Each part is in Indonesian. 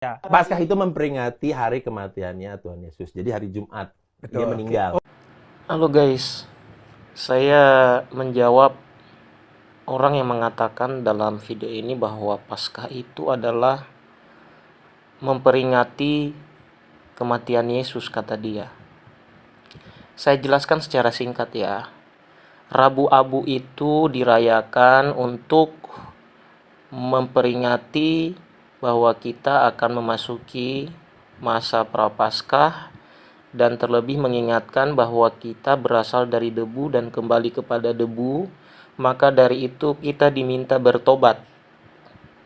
Ya. Paskah itu memperingati hari kematiannya Tuhan Yesus. Jadi hari Jumat dia Betul. meninggal. Halo guys, saya menjawab orang yang mengatakan dalam video ini bahwa Paskah itu adalah memperingati kematian Yesus kata dia. Saya jelaskan secara singkat ya. Rabu Abu itu dirayakan untuk memperingati bahwa kita akan memasuki masa prapaskah dan terlebih mengingatkan bahwa kita berasal dari debu dan kembali kepada debu, maka dari itu kita diminta bertobat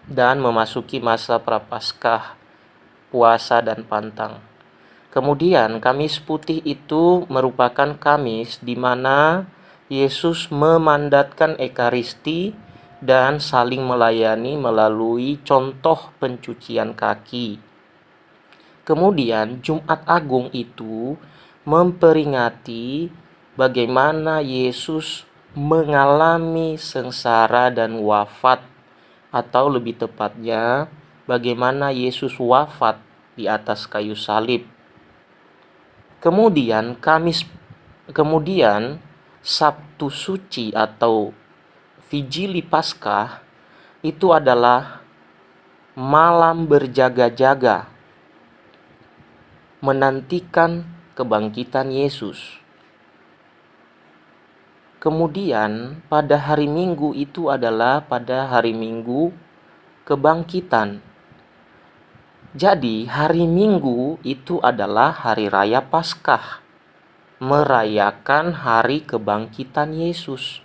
dan memasuki masa prapaskah, puasa dan pantang. Kemudian Kamis Putih itu merupakan Kamis di mana Yesus memandatkan Ekaristi dan saling melayani melalui contoh pencucian kaki. Kemudian Jumat Agung itu memperingati bagaimana Yesus mengalami sengsara dan wafat atau lebih tepatnya bagaimana Yesus wafat di atas kayu salib. Kemudian Kamis kemudian Sabtu suci atau Vigili Paskah itu adalah malam berjaga-jaga menantikan kebangkitan Yesus. Kemudian pada hari Minggu itu adalah pada hari Minggu kebangkitan. Jadi hari Minggu itu adalah hari raya Paskah, merayakan hari kebangkitan Yesus.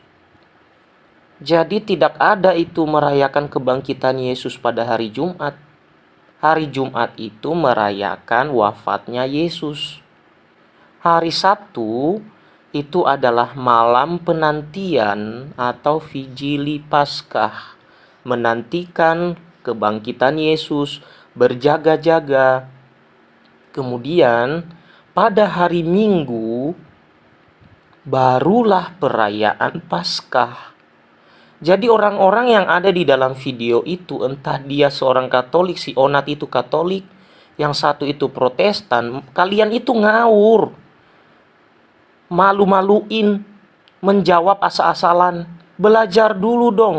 Jadi tidak ada itu merayakan kebangkitan Yesus pada hari Jumat. Hari Jumat itu merayakan wafatnya Yesus. Hari Sabtu itu adalah malam penantian atau vigili Paskah, menantikan kebangkitan Yesus, berjaga-jaga. Kemudian pada hari Minggu barulah perayaan Paskah. Jadi orang-orang yang ada di dalam video itu entah dia seorang Katolik, si Onat itu Katolik, yang satu itu Protestan, kalian itu ngawur. Malu-maluin, menjawab asal-asalan. Belajar dulu dong.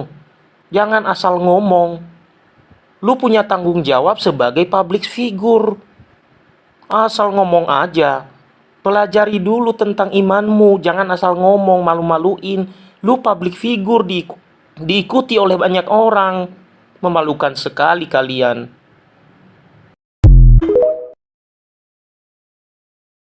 Jangan asal ngomong. Lu punya tanggung jawab sebagai public figure. Asal ngomong aja. Pelajari dulu tentang imanmu, jangan asal ngomong malu-maluin. Lu public figure di diikuti oleh banyak orang. Memalukan sekali kalian.